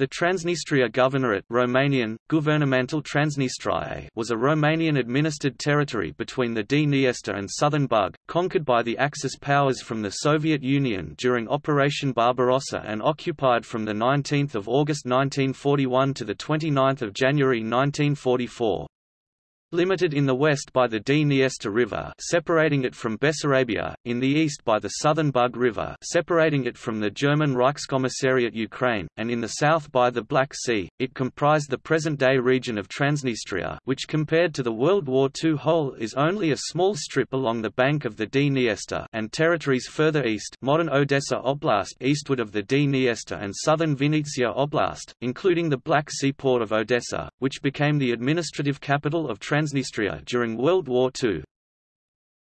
The Transnistria Governorate Romanian, Guvernamental Transnistriae was a Romanian-administered territory between the Dniester and southern Bug, conquered by the Axis powers from the Soviet Union during Operation Barbarossa and occupied from 19 August 1941 to 29 January 1944. Limited in the west by the Dniester River separating it from Bessarabia, in the east by the southern Bug River separating it from the German Reichskommissariat Ukraine, and in the south by the Black Sea, it comprised the present-day region of Transnistria which compared to the World War II whole is only a small strip along the bank of the Dniester and territories further east modern Odessa Oblast eastward of the Dniester and southern Vinnytsia Oblast, including the Black Sea port of Odessa, which became the administrative capital of Transnistria Transnistria during World War II.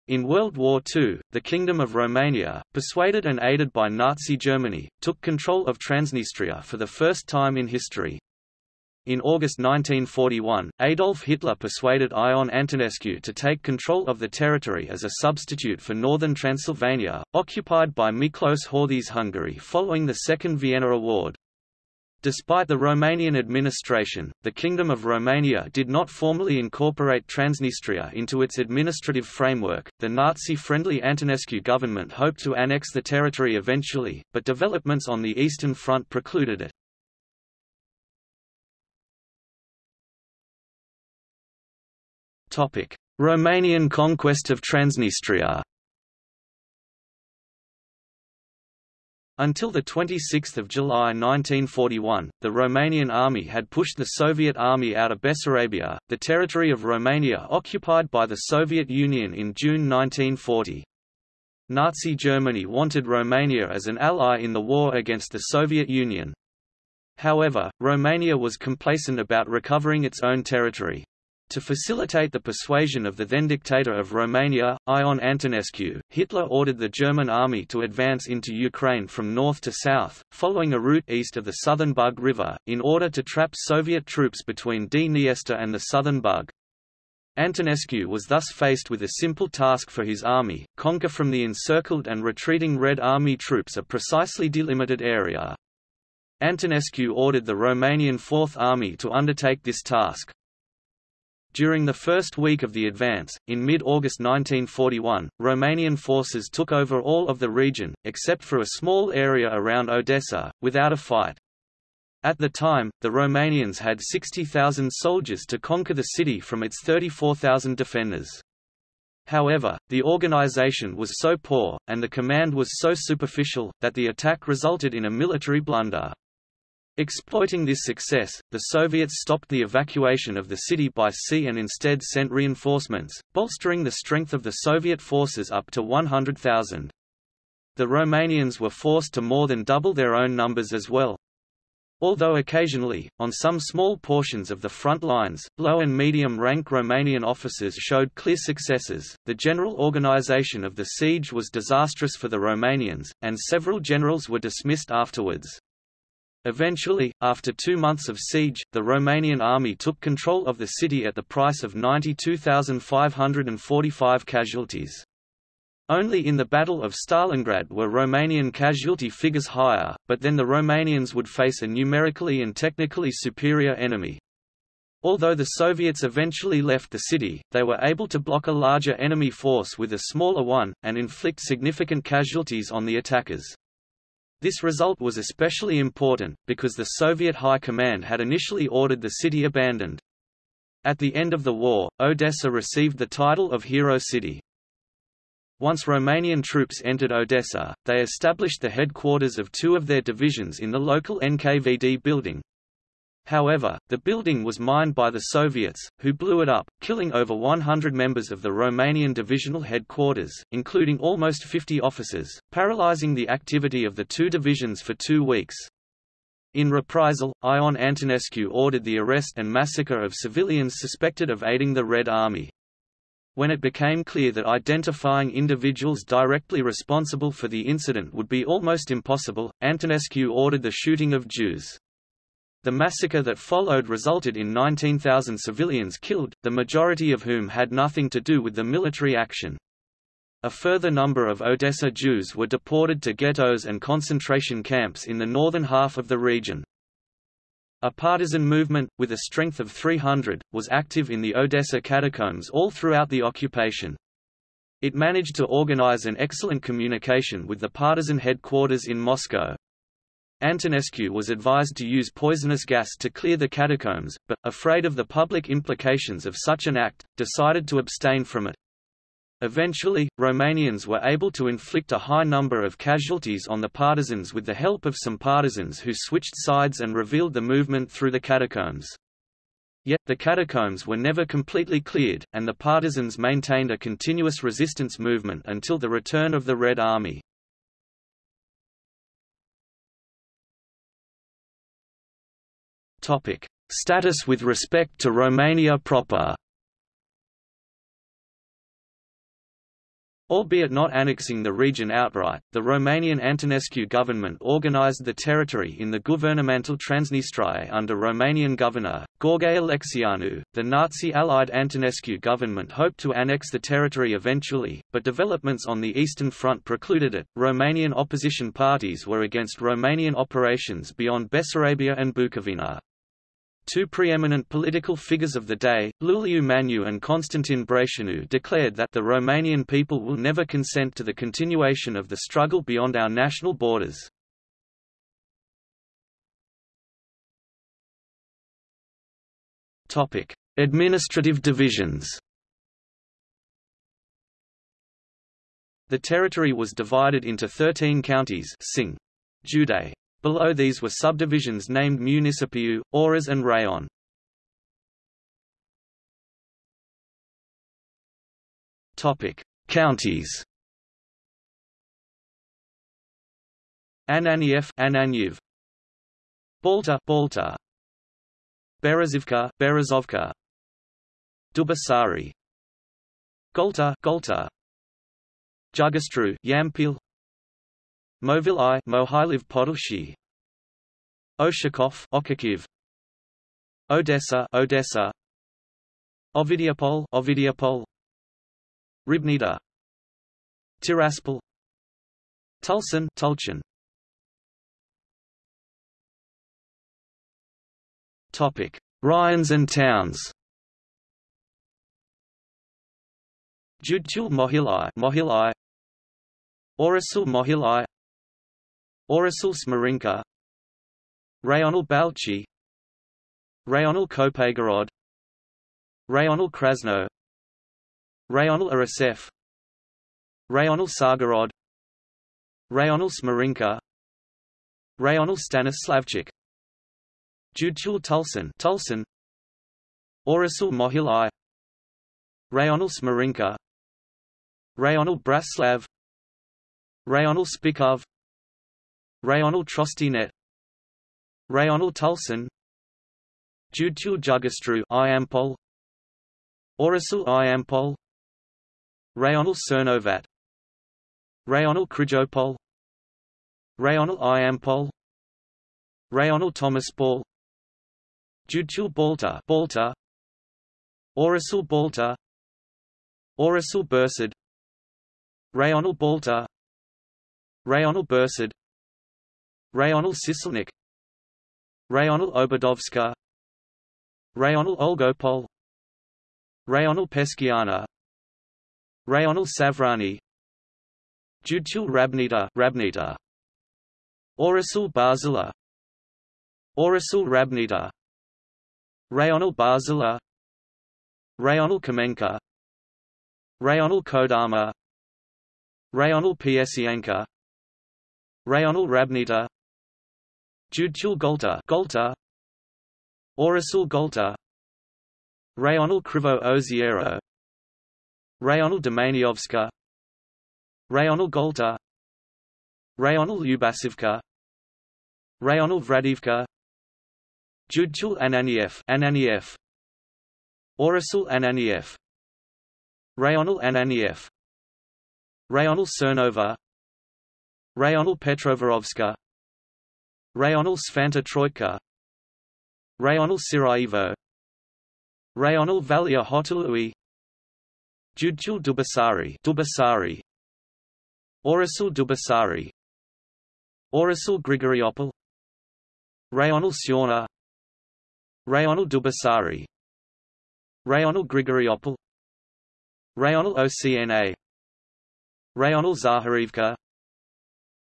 In World War II, the Kingdom of Romania, persuaded and aided by Nazi Germany, took control of Transnistria for the first time in history. In August 1941, Adolf Hitler persuaded Ion Antonescu to take control of the territory as a substitute for northern Transylvania, occupied by Miklos Horthy's Hungary following the Second Vienna Award. Despite the Romanian administration, the Kingdom of Romania did not formally incorporate Transnistria into its administrative framework. The Nazi-friendly Antonescu government hoped to annex the territory eventually, but developments on the Eastern Front precluded it. Romanian conquest of Transnistria. Until 26 July 1941, the Romanian army had pushed the Soviet army out of Bessarabia, the territory of Romania occupied by the Soviet Union in June 1940. Nazi Germany wanted Romania as an ally in the war against the Soviet Union. However, Romania was complacent about recovering its own territory. To facilitate the persuasion of the then dictator of Romania, Ion Antonescu, Hitler ordered the German army to advance into Ukraine from north to south, following a route east of the southern Bug River, in order to trap Soviet troops between Dniester and the southern Bug. Antonescu was thus faced with a simple task for his army, conquer from the encircled and retreating Red Army troops a precisely delimited area. Antonescu ordered the Romanian Fourth Army to undertake this task. During the first week of the advance, in mid-August 1941, Romanian forces took over all of the region, except for a small area around Odessa, without a fight. At the time, the Romanians had 60,000 soldiers to conquer the city from its 34,000 defenders. However, the organization was so poor, and the command was so superficial, that the attack resulted in a military blunder. Exploiting this success, the Soviets stopped the evacuation of the city by sea and instead sent reinforcements, bolstering the strength of the Soviet forces up to 100,000. The Romanians were forced to more than double their own numbers as well. Although occasionally, on some small portions of the front lines, low and medium-rank Romanian officers showed clear successes, the general organization of the siege was disastrous for the Romanians, and several generals were dismissed afterwards. Eventually, after two months of siege, the Romanian army took control of the city at the price of 92,545 casualties. Only in the Battle of Stalingrad were Romanian casualty figures higher, but then the Romanians would face a numerically and technically superior enemy. Although the Soviets eventually left the city, they were able to block a larger enemy force with a smaller one, and inflict significant casualties on the attackers. This result was especially important, because the Soviet High Command had initially ordered the city abandoned. At the end of the war, Odessa received the title of Hero City. Once Romanian troops entered Odessa, they established the headquarters of two of their divisions in the local NKVD building, However, the building was mined by the Soviets, who blew it up, killing over 100 members of the Romanian divisional headquarters, including almost 50 officers, paralyzing the activity of the two divisions for two weeks. In reprisal, Ion Antonescu ordered the arrest and massacre of civilians suspected of aiding the Red Army. When it became clear that identifying individuals directly responsible for the incident would be almost impossible, Antonescu ordered the shooting of Jews. The massacre that followed resulted in 19,000 civilians killed, the majority of whom had nothing to do with the military action. A further number of Odessa Jews were deported to ghettos and concentration camps in the northern half of the region. A partisan movement, with a strength of 300, was active in the Odessa catacombs all throughout the occupation. It managed to organize an excellent communication with the partisan headquarters in Moscow. Antonescu was advised to use poisonous gas to clear the catacombs, but, afraid of the public implications of such an act, decided to abstain from it. Eventually, Romanians were able to inflict a high number of casualties on the partisans with the help of some partisans who switched sides and revealed the movement through the catacombs. Yet, the catacombs were never completely cleared, and the partisans maintained a continuous resistance movement until the return of the Red Army. Status with respect to Romania proper Albeit not annexing the region outright, the Romanian Antonescu government organized the territory in the Guvernamentul Transnistria under Romanian governor, Gheorghe Alexianu. The Nazi-allied Antonescu government hoped to annex the territory eventually, but developments on the Eastern Front precluded it. Romanian opposition parties were against Romanian operations beyond Bessarabia and Bukovina. Two preeminent political figures of the day, Iuliu Maniu and Constantin Brătianu declared that the Romanian people will never consent to the continuation of the struggle beyond our national borders. Administrative divisions The territory was divided into 13 counties Sing. Jude. Below these were subdivisions named Municipiu, Orez and Rayon. Counties. Ananiev, Ananyev. Balta, Balta. Berezivka, Berezovka. Dubasari. Golta, Golta. Jugastru, Yampil Movil I Mohyliv Podilshy Oshakov Ochakiv. Odessa Odessa. Ovidiopol Ovidiopol. Ribnita Tiraspol. Tulsan Tulchan Topic. Ryans and towns. Judtul Mohili Mohili Orasul Mohili Orasul Smarinka Rayonal Balchi Rayonal Kopagorod Rayonal Krasno. Rayonal Arasef. Rayonal Sargorod. Rayonal Smarinka Rayonal Stanislavchik. Judchul Tulsan Tulsan Orasul Mohili Rayonal Smarinka Rayonal Braslav. Rayonal Spikov Rayonal Trostinet. Rayonal Tulsan Judtul Jugastru Iampol Orasul Iampol Rayonal Cernovat. Rayonal Krijopol Rayonal Iampol Rayonal Tomaspol Judtul Balta Balta. Orasul Balta. Orasul Bursad. Rayonal Balta. Rayonal Bursad Rayonal Siselnik Rayonal Obadovska. Rayonal Olgopol. Rayonal Peskiana Rayonal Savrani. Judtul Rabnita Rabnita. Orasul Barzila Orasul Rabnita. Rayonal Barzila Rayonal Kamenka. Rayonal Kodama. Rayonal Piesianka Rayonal Rabnita Judtul Golta Golta Orasul Golta Rayonal Krivo Oziero Rayonal Domaniovska Rayonal Golta Rayonal Ubasivka Rayonal Vradivka. Judtul Ananiev Ananiev. Orasul Ananiev. Rayonal Ananiev. Rayonal Cernova Rayonal Petrovorovska Rayonal Svanta Troika. Rayonal Sarajevo. Rayonal Valia Hotelui. Judtul Dubasari. Dubasari. Orasul Dubasari. Orasul Grigoriopol. Rayonal Siona. Rayonal Dubasari. Rayonal Grigoriopol. Rayonal Ocna Rayonal Zaharivka.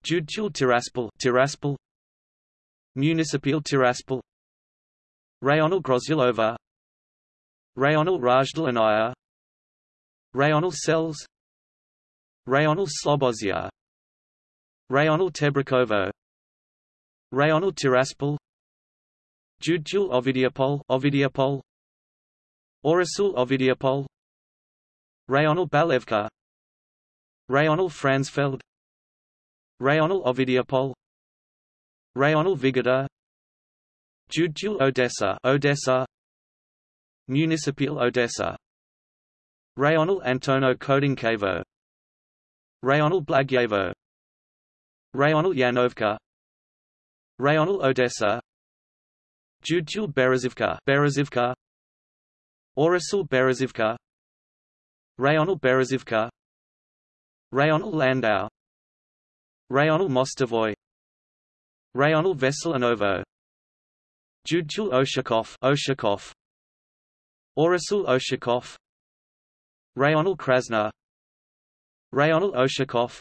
Judtul Tiraspol. Tiraspol Municipal Tiraspol. Rayonal Grozyalova Rayonal Rajdalnaya Rayonal Cells Rayonal Slobozia. Rayonal Tebrikovo. Rayonal Tiraspol. Judtul Ovidiopol Ovidiopol. Orasul Ovidiopol. Rayonal Balevka. Rayonal Franzfeld Rayonal Ovidiopol Rayonal Vigada Judtul Odessa Odessa Municipal Odessa Rayonal Antono Kodinkevo Rayonal Blagyevo Rayonal Yanovka Rayonal Odessa Judtul Berezivka Berezivka Orasul Berezivka Rayonal Berezivka Rayonal Landau Rayonal Mostovoy Rayonal Veselinovo Judtul Oshakov Oshakov. Orasul Oshakov. Rayonal Krasna. Rayonal Oshakov.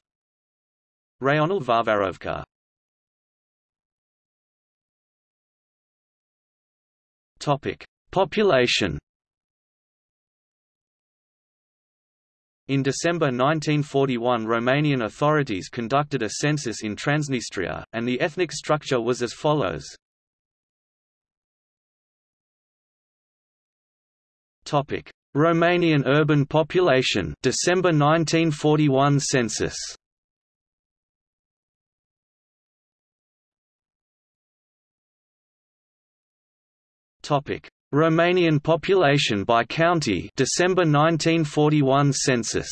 Rayonal Varvarovka. Topic: Population. In December 1941 Romanian authorities conducted a census in Transnistria, and the ethnic structure was as follows. Romanian urban population December 1941 census. Romanian population by county December 1941 census.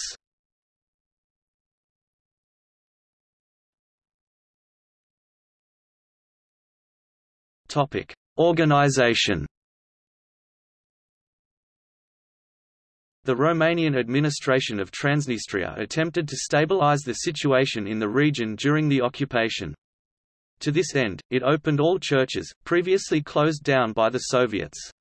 Topic: Organization. The Romanian administration of Transnistria attempted to stabilize the situation in the region during the occupation. To this end, it opened all churches, previously closed down by the Soviets.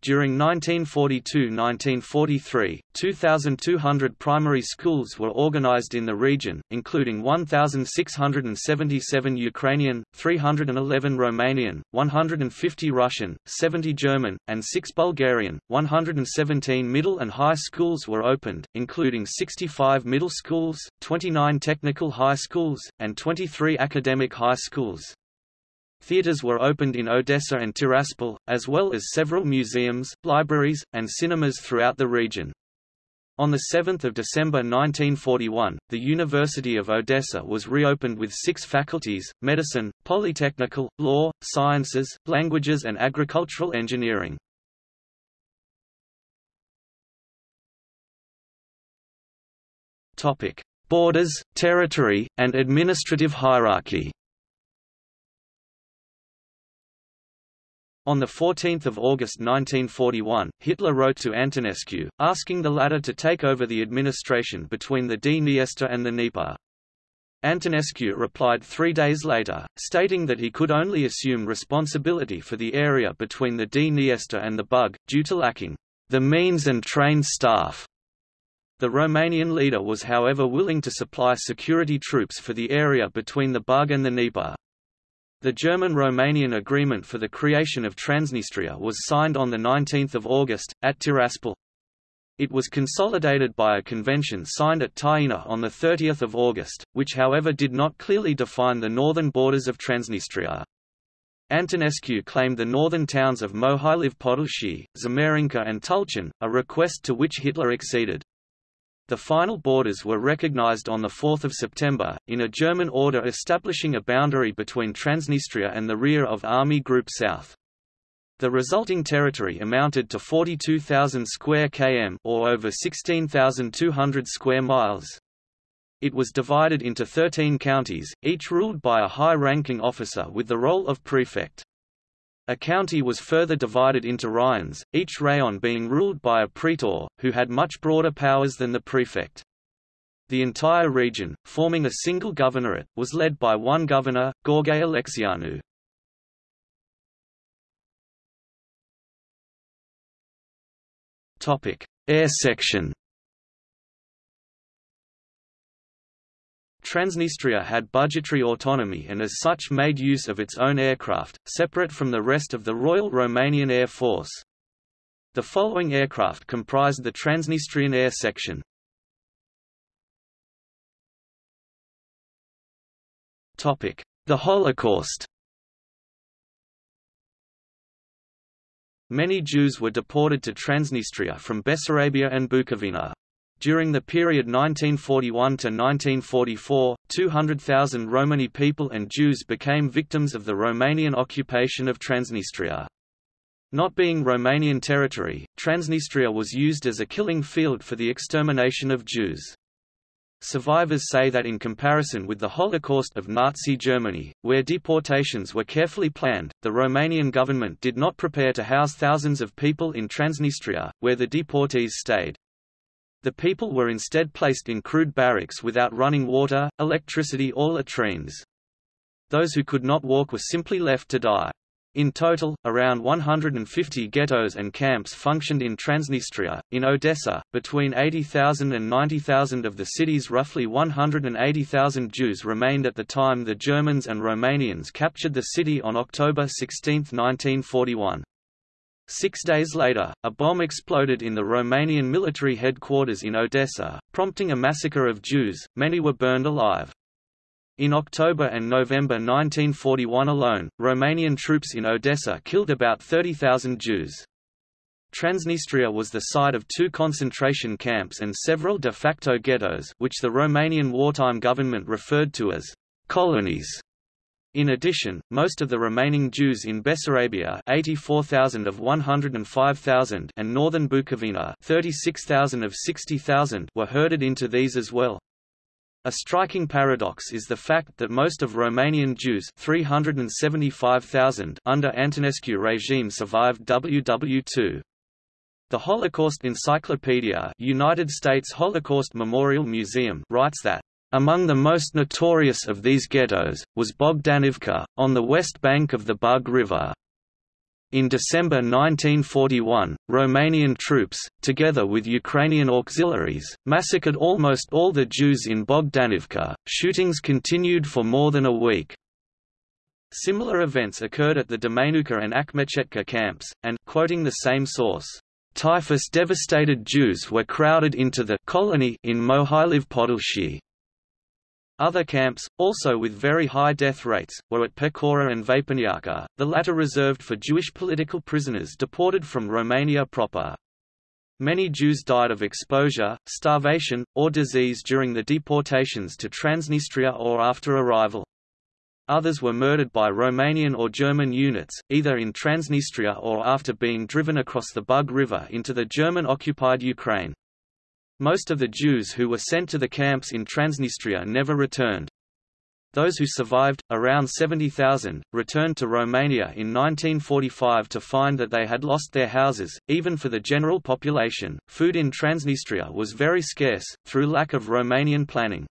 During 1942–1943, 2,200 primary schools were organized in the region, including 1,677 Ukrainian, 311 Romanian, 150 Russian, 70 German, and 6 Bulgarian. 117 middle and high schools were opened, including 65 middle schools, 29 technical high schools, and 23 academic high schools. Theatres were opened in Odessa and Tiraspol, as well as several museums, libraries, and cinemas throughout the region. On 7 December 1941, the University of Odessa was reopened with six faculties, medicine, polytechnical, law, sciences, languages and agricultural engineering. Borders, territory, and administrative hierarchy On 14 August 1941, Hitler wrote to Antonescu, asking the latter to take over the administration between the Dniester and the Dnieper. Antonescu replied three days later, stating that he could only assume responsibility for the area between the Dniester and the Bug, due to lacking the means and trained staff. The Romanian leader was however willing to supply security troops for the area between the Bug and the Dnieper. The German-Romanian agreement for the creation of Transnistria was signed on 19 August, at Tiraspol. It was consolidated by a convention signed at Tighina on 30 August, which however did not clearly define the northern borders of Transnistria. Antonescu claimed the northern towns of Mohyliv Podilshy, Zamarinka and Tulchan, a request to which Hitler acceded. The final borders were recognized on 4 September, in a German order establishing a boundary between Transnistria and the rear of Army Group South. The resulting territory amounted to 42,000 square km or over 16,200 square miles. It was divided into 13 counties, each ruled by a high-ranking officer with the role of prefect. A county was further divided into rayons, each rayon being ruled by a praetor, who had much broader powers than the prefect. The entire region, forming a single governorate, was led by one governor, Gheorghe Alexianu. Topic: Air section. Transnistria had budgetary autonomy and as such made use of its own aircraft, separate from the rest of the Royal Romanian Air Force. The following aircraft comprised the Transnistrian Air Section. The Holocaust Many Jews were deported to Transnistria from Bessarabia and Bukovina. During the period 1941 to 1944, 200,000 Romani people and Jews became victims of the Romanian occupation of Transnistria. Not being Romanian territory, Transnistria was used as a killing field for the extermination of Jews. Survivors say that in comparison with the Holocaust of Nazi Germany, where deportations were carefully planned, the Romanian government did not prepare to house thousands of people in Transnistria, where the deportees stayed. The people were instead placed in crude barracks without running water, electricity or latrines. Those who could not walk were simply left to die. In total, around 150 ghettos and camps functioned in Transnistria. In Odessa, between 80,000 and 90,000 of the city's roughly 180,000 Jews remained at the time the Germans and Romanians captured the city on October 16, 1941. Six days later, a bomb exploded in the Romanian military headquarters in Odessa, prompting a massacre of Jews, many were burned alive. In October and November 1941 alone, Romanian troops in Odessa killed about 30,000 Jews. Transnistria was the site of two concentration camps and several de facto ghettos which the Romanian wartime government referred to as colonies. In addition, most of the remaining Jews in Bessarabia 84,000 of 105,000 and northern Bukovina 36,000 of 60,000 were herded into these as well. A striking paradox is the fact that most of Romanian Jews 375,000 under Antonescu regime survived WW2. The Holocaust Encyclopedia United States Holocaust Memorial Museum writes that among the most notorious of these ghettos, was Bogdanivka, on the west bank of the Bug River. In December 1941, Romanian troops, together with Ukrainian auxiliaries, massacred almost all the Jews in Bogdanivka. Shootings continued for more than a week. Similar events occurred at the Domenuca and Akhmechetka camps, and, quoting the same source, typhus-devastated Jews were crowded into the colony in Mohyliv Podilshy. Other camps, also with very high death rates, were at Pechora and Vapăneaca, the latter reserved for Jewish political prisoners deported from Romania proper. Many Jews died of exposure, starvation, or disease during the deportations to Transnistria or after arrival. Others were murdered by Romanian or German units, either in Transnistria or after being driven across the Bug River into the German-occupied Ukraine. Most of the Jews who were sent to the camps in Transnistria never returned. Those who survived, around 70,000, returned to Romania in 1945 to find that they had lost their houses. Even for the general population, food in Transnistria was very scarce, through lack of Romanian planning.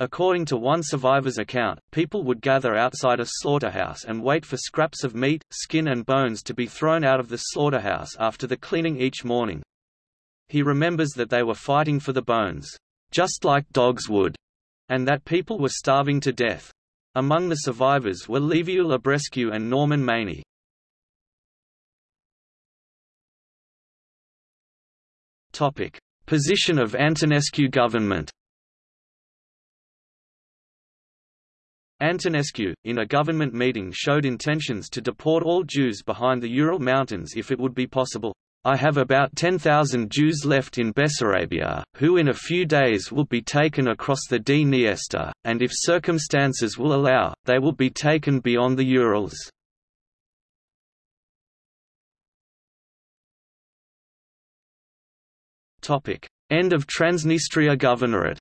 According to one survivor's account, people would gather outside a slaughterhouse and wait for scraps of meat, skin and bones to be thrown out of the slaughterhouse after the cleaning each morning. He remembers that they were fighting for the bones, just like dogs would, and that people were starving to death. Among the survivors were Liviu Librescu and Norman Manea. Topic: Position of Antonescu government. Antonescu, in a government meeting showed intentions to deport all Jews behind the Ural Mountains if it would be possible. I have about 10,000 Jews left in Bessarabia, who in a few days will be taken across the Dniester, and if circumstances will allow, they will be taken beyond the Urals. End of Transnistria Governorate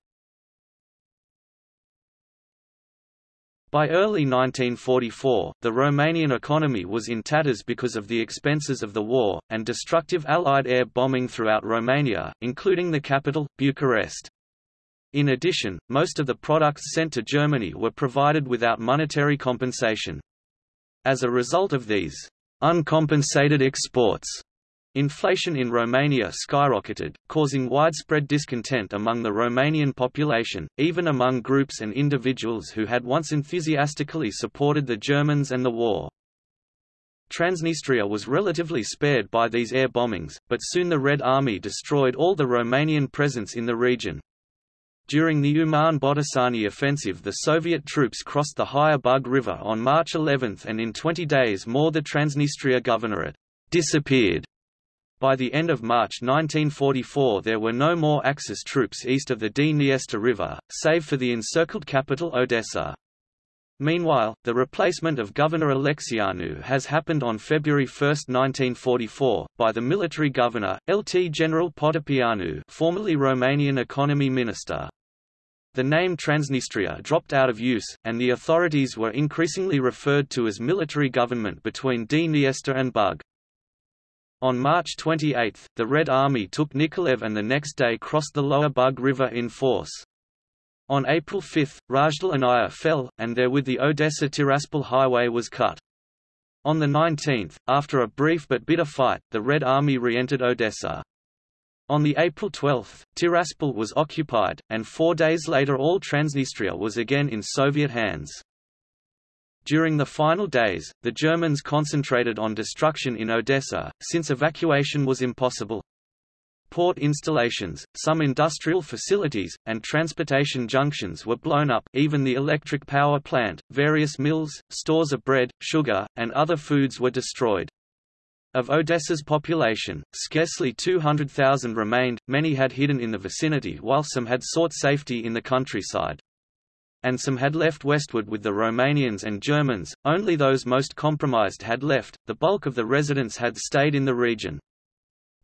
By early 1944, the Romanian economy was in tatters because of the expenses of the war, and destructive Allied air bombing throughout Romania, including the capital, Bucharest. In addition, most of the products sent to Germany were provided without monetary compensation. As a result of these uncompensated exports, Inflation in Romania skyrocketed, causing widespread discontent among the Romanian population, even among groups and individuals who had once enthusiastically supported the Germans and the war. Transnistria was relatively spared by these air bombings, but soon the Red Army destroyed all the Romanian presence in the region. During the Uman-Botoșani offensive the Soviet troops crossed the higher Bug River on March 11 and in 20 days more the Transnistria Governorate disappeared. By the end of March 1944 there were no more Axis troops east of the Dniester River, save for the encircled capital Odessa. Meanwhile, the replacement of Governor Alexianu has happened on February 1, 1944, by the military governor, LT General Potopeanu formerly Romanian economy minister. The name Transnistria dropped out of use, and the authorities were increasingly referred to as military government between Dniester and Bug. On March 28, the Red Army took Nikolaev and the next day crossed the lower Bug River in force. On April 5, Rajdalania fell, and therewith the Odessa-Tiraspol highway was cut. On the 19th, after a brief but bitter fight, the Red Army re-entered Odessa. On the April 12, Tiraspol was occupied, and four days later all Transnistria was again in Soviet hands. During the final days, the Germans concentrated on destruction in Odessa, since evacuation was impossible port installations, some industrial facilities, and transportation junctions were blown up even the electric power plant, various mills, stores of bread, sugar, and other foods were destroyed. Of Odessa's population, scarcely 200,000 remained, many had hidden in the vicinity while some had sought safety in the countryside. And some had left westward with the Romanians and Germans, only those most compromised had left, the bulk of the residents had stayed in the region.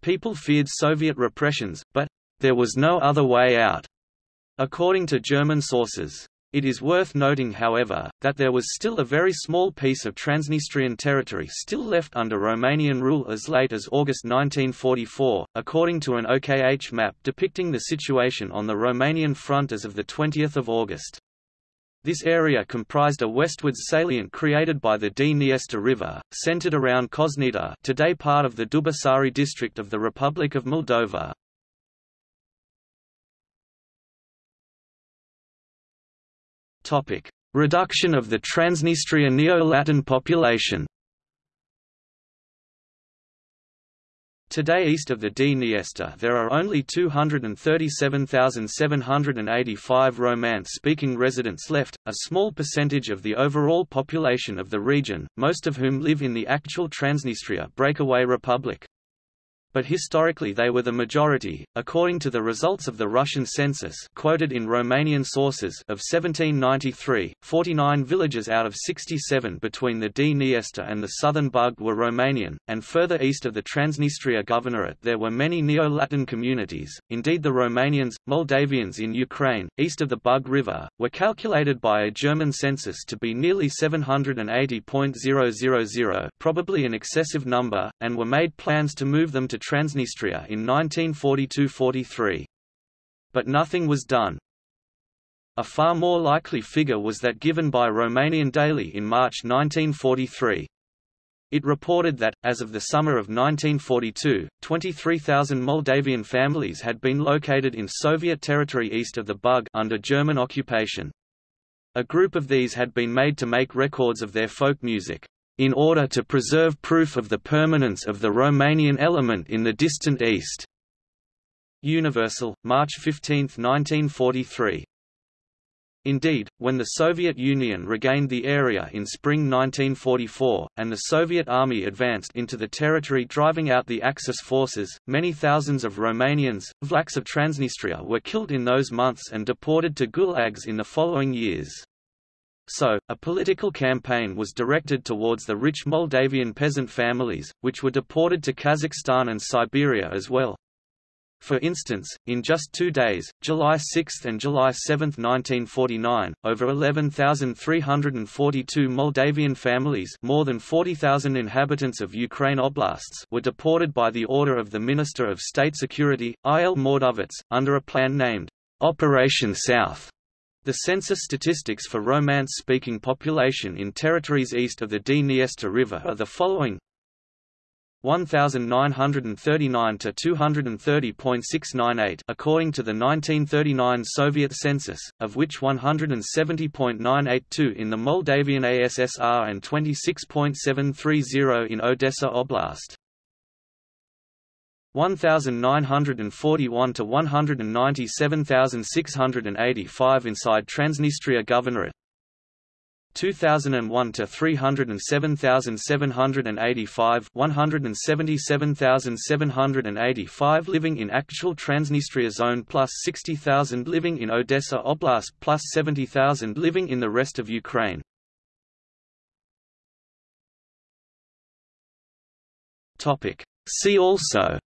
People feared Soviet repressions, but there was no other way out, according to German sources. It is worth noting however, that there was still a very small piece of Transnistrian territory still left under Romanian rule as late as August 1944, according to an OKH map depicting the situation on the Romanian front as of 20 August. This area comprised a westwards salient created by the Dniester River, centered around Koznita today part of the Dubasari district of the Republic of Moldova. Reduction of the Transnistria Neo-Latin population Today east of the Dniester there are only 237,785 Romance-speaking residents left, a small percentage of the overall population of the region, most of whom live in the actual Transnistria breakaway republic but historically they were the majority, according to the results of the Russian census quoted in Romanian sources of 1793, 49 villages out of 67 between the Dniester and the southern Bug were Romanian, and further east of the Transnistria Governorate there were many Neo-Latin communities, indeed the Romanians, Moldavians in Ukraine, east of the Bug River, were calculated by a German census to be nearly 780.000 probably an excessive number, and were made plans to move them to Transnistria in 1942–43. But nothing was done. A far more likely figure was that given by Romanian Daily in March 1943. It reported that, as of the summer of 1942, 23,000 Moldavian families had been located in Soviet territory east of the Bug under German occupation. A group of these had been made to make records of their folk music in order to preserve proof of the permanence of the Romanian element in the distant East. Universul, March 15, 1943. Indeed, when the Soviet Union regained the area in spring 1944, and the Soviet army advanced into the territory driving out the Axis forces, many thousands of Romanians, Vlachs of Transnistria were killed in those months and deported to gulags in the following years. So, a political campaign was directed towards the rich Moldavian peasant families, which were deported to Kazakhstan and Siberia as well. For instance, in just two days, July 6 and July 7, 1949, over 11,342 Moldavian families more than 40,000 inhabitants of Ukraine oblasts were deported by the order of the Minister of State Security, I. L. Mordovets, under a plan named Operation South. The census statistics for Romance-speaking population in territories east of the Dniester River are the following 1939 to 230.698 according to the 1939 Soviet census, of which 170.982 in the Moldavian ASSR and 26.730 in Odessa Oblast. 1941 to 197,685 inside Transnistria Governorate. 2001 to 307,785 177,785 living in actual Transnistria zone plus 60,000 living in Odessa Oblast plus 70,000 living in the rest of Ukraine. Topic. See also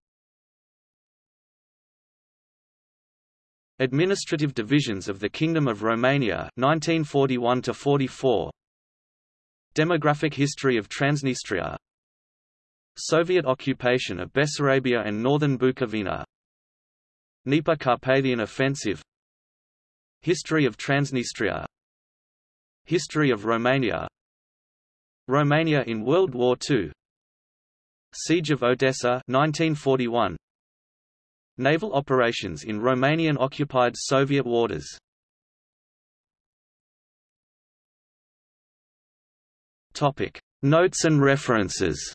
Administrative divisions of the Kingdom of Romania 1941 to 44 Demographic history of Transnistria. Soviet occupation of Bessarabia and northern Bukovina. Dnieper Carpathian Offensive. History of Transnistria. History of Romania. Romania in World War II Siege of Odessa 1941 Naval operations in Romanian-occupied Soviet waters. Notes and references.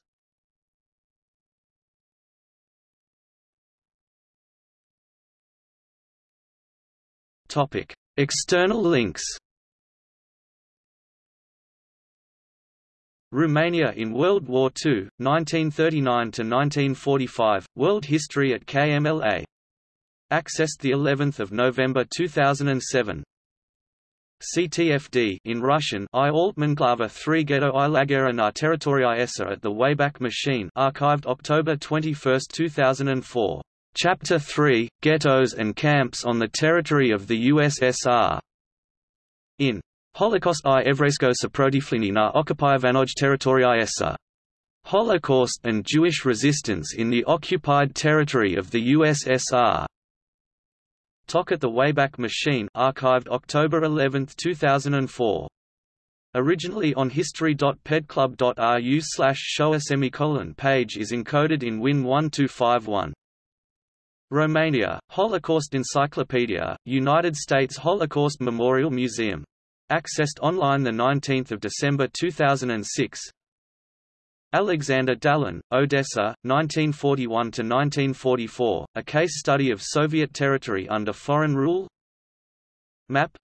External links Romania in World War II, 1939–1945, World History at KMLA. Accessed the 11th of November 2007. CTFD in Russian I Altmanglava 3 Ghetto i Lagera na Territoria Essa at the Wayback Machine archived October 21, 2004. Chapter 3, Ghettos and Camps on the Territory of the USSR. In Holocaust i Evresko Saprotiflini na Okupyovanoj Territorii Essa. Holocaust and Jewish resistance in the occupied territory of the USSR. Talk at the Wayback Machine archived October 11, 2004. Originally on history.pedclub.ru slash showa semicolon page is encoded in Win 1251. Romania, Holocaust Encyclopedia, United States Holocaust Memorial Museum Accessed online 19 December 2006 Alexander Dallin, Odessa, 1941–1944, A Case Study of Soviet Territory Under Foreign Rule. Map.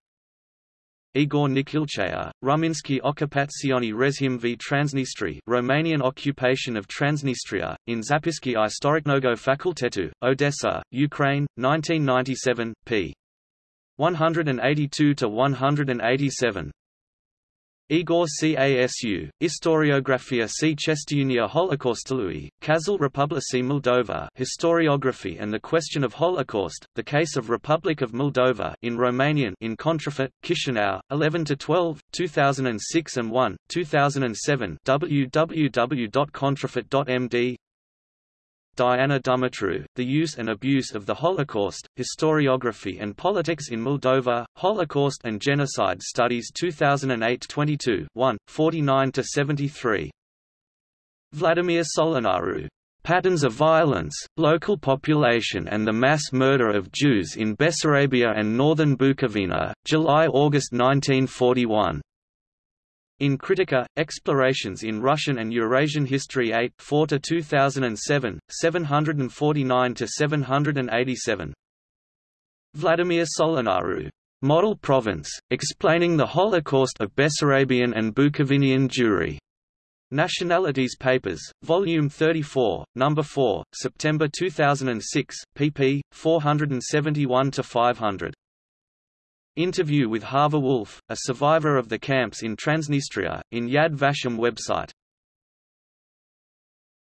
Igor Nikilcheya, Ruminsky Okupatsioni Rezhim v Transnistri Romanian occupation of Transnistria, in Zapiski Istoriknogo Fakultetu, Odessa, Ukraine, 1997, p. 182 to 187. Igor Casu, Historiografia C. Chestiunia Holocaustului, Kazal Republici Moldova Historiography and the Question of Holocaust, The Case of Republic of Moldova in Romanian in Contrafort, Chișinău, 11–12, 2006 and 1, 2007 www.contrafort.md Diana Dumitru, The Use and Abuse of the Holocaust, Historiography and Politics in Moldova, Holocaust and Genocide Studies 2008 22 1, 49–73. Vladimir Solonari. Patterns of Violence, Local Population and the Mass Murder of Jews in Bessarabia and Northern Bukovina, July–August 1941. In Kritika, Explorations in Russian and Eurasian History 8 4 to 2007, 749 to 787. Vladimir Solonari, Model Province, Explaining the Holocaust of Bessarabian and Bukovinian Jewry. Nationalities Papers, Volume 34, Number 4, September 2006, pp. 471–500. Interview with Harva Wolf, a survivor of the camps in Transnistria, in Yad Vashem website